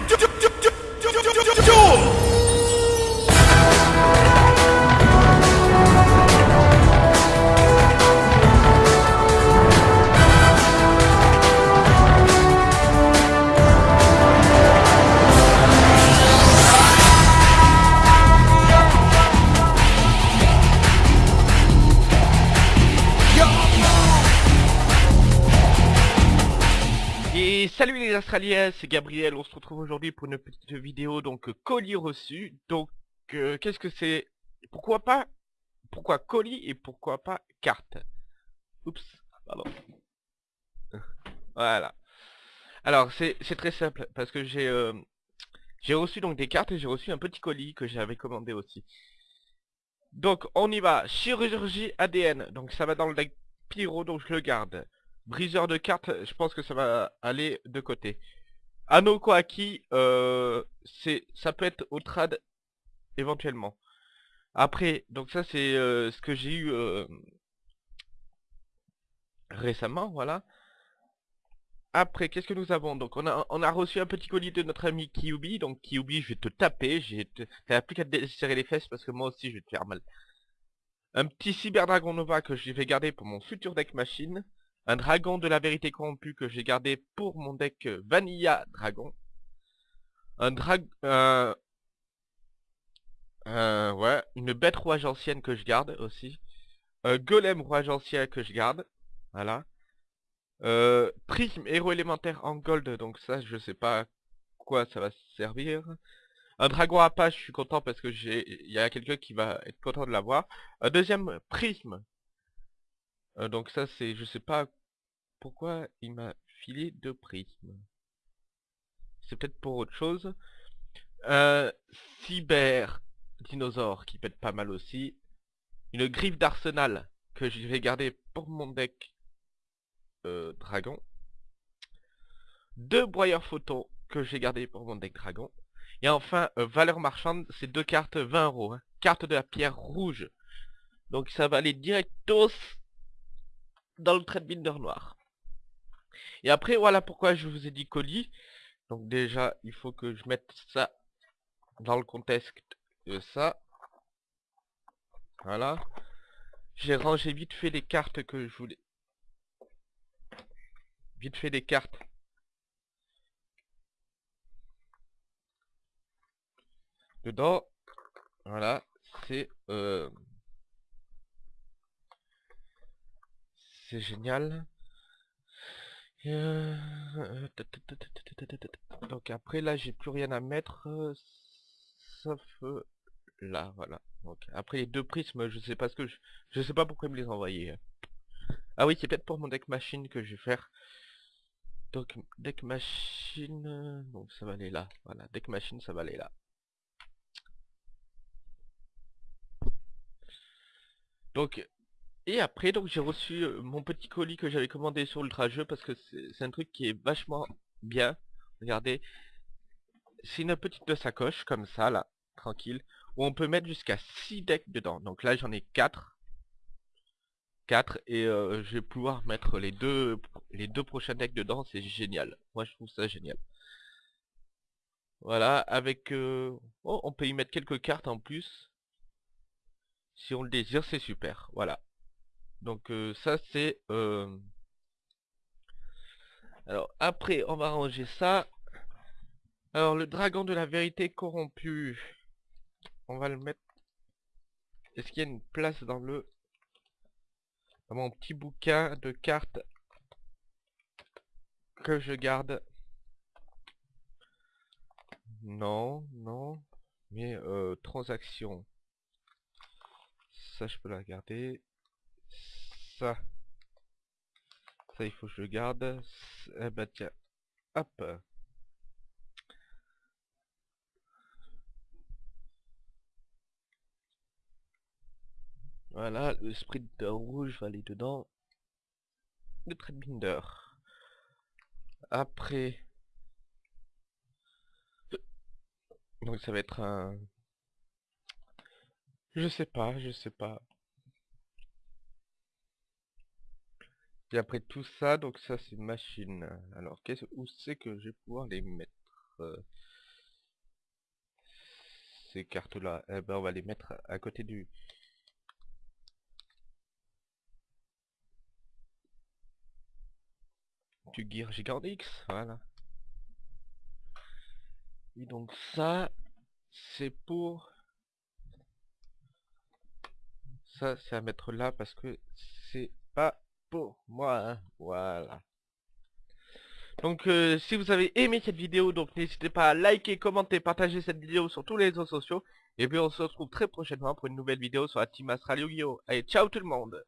to do, do, do salut les Australiens, c'est Gabriel, on se retrouve aujourd'hui pour une petite vidéo, donc euh, colis reçu. Donc, euh, qu'est-ce que c'est? Pourquoi pas Pourquoi colis et pourquoi pas carte? Oups, pardon. Voilà. Alors, c'est c'est très simple, parce que j'ai euh, j'ai reçu donc des cartes et j'ai reçu un petit colis que j'avais commandé aussi. Donc, on y va. Chirurgie ADN, donc ça va dans le deck Pyro, donc je le garde. Briseur de cartes, je pense que ça va aller de côté. Anneau Koaki, euh, ça peut être au trad éventuellement. Après, donc ça c'est euh, ce que j'ai eu euh, récemment, voilà. Après, qu'est-ce que nous avons? Donc on a, on a reçu un petit colis de notre ami Kyubi. Donc Kyubi, je vais te taper. T'as plus qu'à te serrer les fesses parce que moi aussi je vais te faire mal. Un petit Cyber Dragon Nova que je vais garder pour mon futur deck machine. Un dragon de la vérité corrompue que j'ai gardé pour mon deck euh, Vanilla Dragon. Un drag... Euh, ouais, une bête rouage ancienne que je garde aussi. Un golem rouage ancien que je garde. Voilà. Euh, prisme héros élémentaire en gold, donc ça je sais pas quoi ça va servir. Un dragon apache, je suis content parce que il y a quelqu'un qui va être content de l'avoir. Un deuxième prisme. Donc ça c'est, je sais pas pourquoi il m'a filé deux prismes. C'est peut-être pour autre chose. Un cyber dinosaure qui pète pas mal aussi. Une griffe d'arsenal que je vais garder pour mon deck dragon. Deux broyeurs photos que j'ai gardé pour mon deck dragon. Et enfin, euh, valeur marchande, c'est deux cartes 20 euros. hein. Carte de la pierre rouge. Donc ça va aller directos dans le trade binder noir. Et après, voilà pourquoi je vous ai dit colis. Donc déjà, il faut que je mette ça dans le contexte de ça. Voilà. J'ai rangé vite fait les cartes que je voulais. Vite fait les cartes. Dedans. Voilà. C'est... Euh... C'est génial. Euh, Donc après là j'ai plus rien à mettre euh, sauf euh, là voilà. Donc après les deux prismes je sais pas ce que je je sais pas pourquoi me les envoyer. Ah oui c'est peut-être pour mon deck machine que je vais faire. Donc deck machine euh, donc ça va aller là. Voilà deck machine ça va aller là. Donc et après, donc j'ai reçu euh, mon petit colis que j'avais commandé sur Ultra Jeu parce que c'est un truc qui est vachement bien. Regardez, c'est une petite sacoche comme ça là, tranquille, où on peut mettre jusqu'à 6 decks dedans. Donc là j'en ai 4. 4 et euh, je vais pouvoir mettre les deux les deux prochains decks dedans, c'est génial. Moi je trouve ça génial. Voilà, avec euh, oh, on peut y mettre quelques cartes en plus. Si on le désire, c'est super. Voilà. Donc euh, ça c'est... euh, Alors après on va ranger ça. Alors le dragon de la vérité corrompu. On va le mettre... Est-ce qu'il y a une place dans le... Dans mon petit bouquin de cartes que je garde? Non, non. Mais euh, transaction. Ça je peux la garder ça. Ça, il faut que je le garde. Eh bah tiens. Hop. Voilà, le sprinter rouge va aller dedans. Le binder. Après. Donc ça va être un... Je sais pas, je sais pas. Après tout ça, donc ça c'est machine. Alors qu'est-ce où c'est que je vais pouvoir les mettre euh, ces cartes-là. Eh ben, on va les mettre à côté du... Du Gear Gigantix, voilà. Et donc ça, c'est pour... Ça, c'est à mettre là parce que c'est pas moi, hein. voilà. Donc euh, si vous avez aimé cette vidéo, donc n'hésitez pas à liker, commenter, partager cette vidéo sur tous les réseaux sociaux. Et puis on se retrouve très prochainement pour une nouvelle vidéo sur la Team Astral Yu-Gi-Oh! Allez, ciao tout le monde